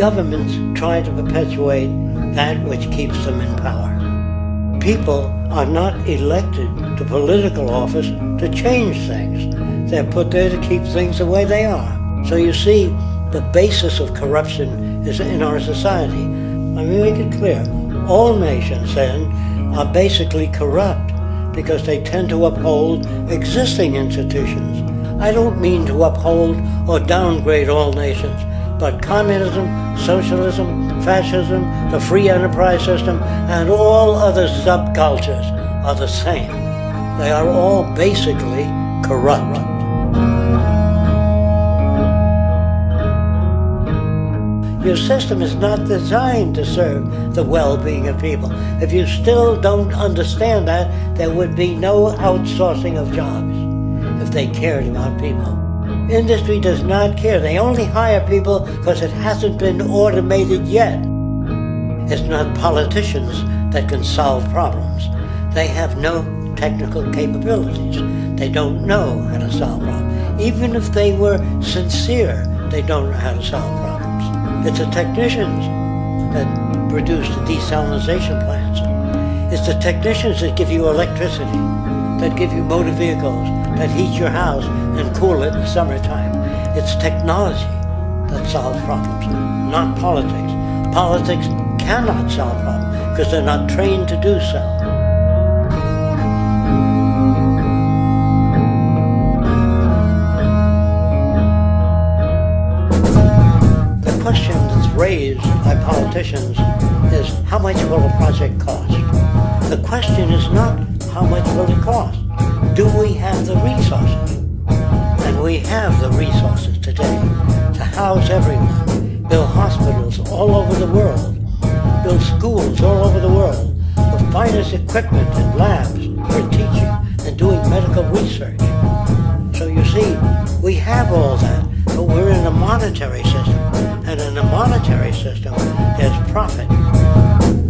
Governments try to perpetuate that which keeps them in power. People are not elected to political office to change things. They're put there to keep things the way they are. So you see, the basis of corruption is in our society. Let me make it clear. All nations then are basically corrupt because they tend to uphold existing institutions. I don't mean to uphold or downgrade all nations, but communism, socialism, fascism, the free enterprise system, and all other subcultures are the same. They are all basically corrupt. Your system is not designed to serve the well-being of people. If you still don't understand that, there would be no outsourcing of jobs if they cared about people. Industry does not care. They only hire people because it hasn't been automated yet. It's not politicians that can solve problems. They have no technical capabilities. They don't know how to solve problems. Even if they were sincere, they don't know how to solve problems. It's the technicians that produce the desalination plants. It's the technicians that give you electricity, that give you motor vehicles, that heat your house and cool it in the summertime. It's technology that solves problems, not politics. Politics cannot solve problems because they're not trained to do so. The question that's raised by politicians is how much will a project cost? The question is not how much will it cost? Do we have the resources? And we have the resources today to house everyone, build hospitals all over the world, build schools all over the world, the finest equipment and labs for teaching and doing medical research. So you see, we have all that, but we're in a monetary system and in a monetary system, there's profit.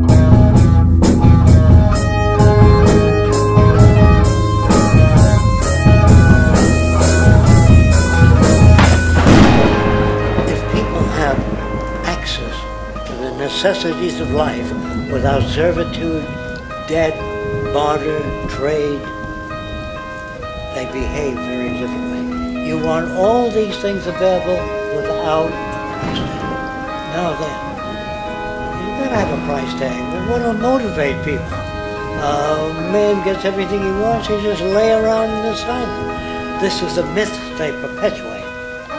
necessities of life without servitude, debt, barter, trade, they behave very differently. You want all these things available without a price tag. Now then, you gotta have a price tag, but what will motivate people? Uh, a man gets everything he wants, he just lay around in the sun. This is the myth they perpetuate.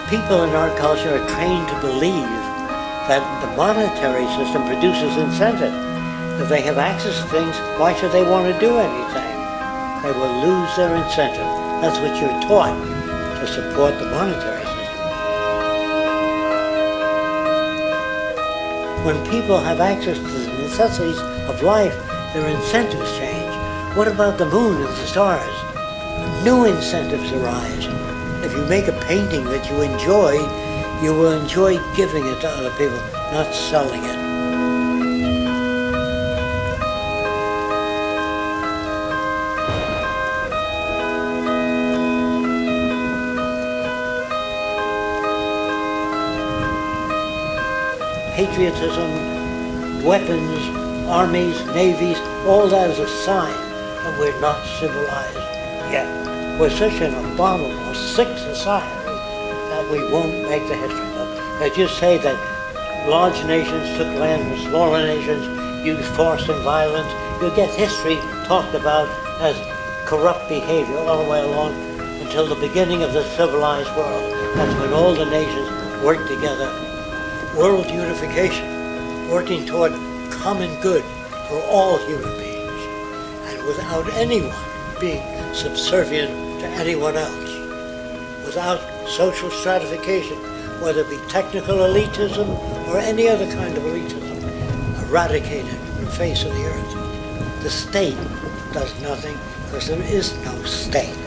People in our culture are trained to believe that the monetary system produces incentive. If they have access to things, why should they want to do anything? They will lose their incentive. That's what you're taught to support the monetary system. When people have access to the necessities of life, their incentives change. What about the moon and the stars? New incentives arise. If you make a painting that you enjoy, you will enjoy giving it to other people, not selling it. patriotism, weapons, armies, navies, all that is a sign that we're not civilized yet. We're such an abominable, sick society we won't make the history book. As you say that large nations took land from smaller nations, used force and violence, you get history talked about as corrupt behavior all the way along until the beginning of the civilized world. That's when all the nations worked together. World unification, working toward common good for all human beings, and without anyone being subservient to anyone else, without social stratification, whether it be technical elitism or any other kind of elitism, eradicated from the face of the earth. The state does nothing because there is no state.